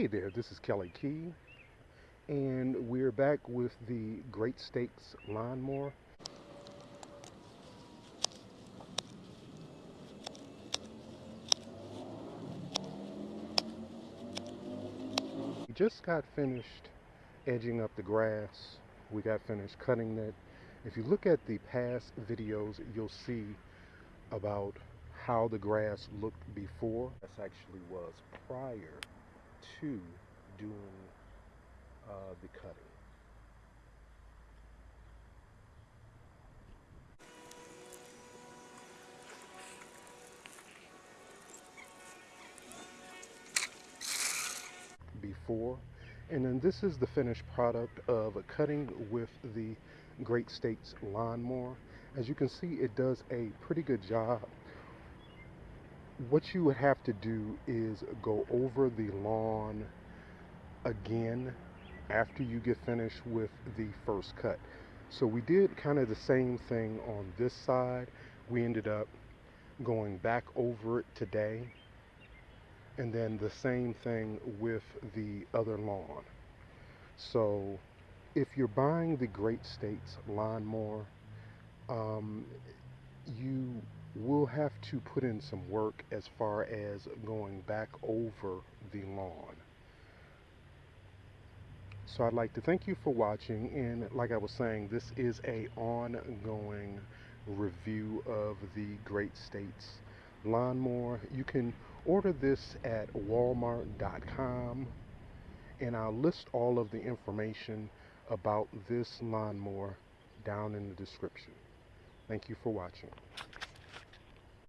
Hey there, this is Kelly Key, and we're back with the Great States Lawnmower. We just got finished edging up the grass. We got finished cutting it. If you look at the past videos, you'll see about how the grass looked before. This actually was prior to doing uh, the cutting. before and then this is the finished product of a cutting with the Great States lawnmower as you can see it does a pretty good job what you would have to do is go over the lawn again after you get finished with the first cut. So we did kind of the same thing on this side. We ended up going back over it today and then the same thing with the other lawn. So if you're buying the Great States lawnmower, um, have to put in some work as far as going back over the lawn. So I'd like to thank you for watching and like I was saying this is a ongoing review of the Great States lawnmower. You can order this at walmart.com and I'll list all of the information about this lawnmower down in the description. Thank you for watching.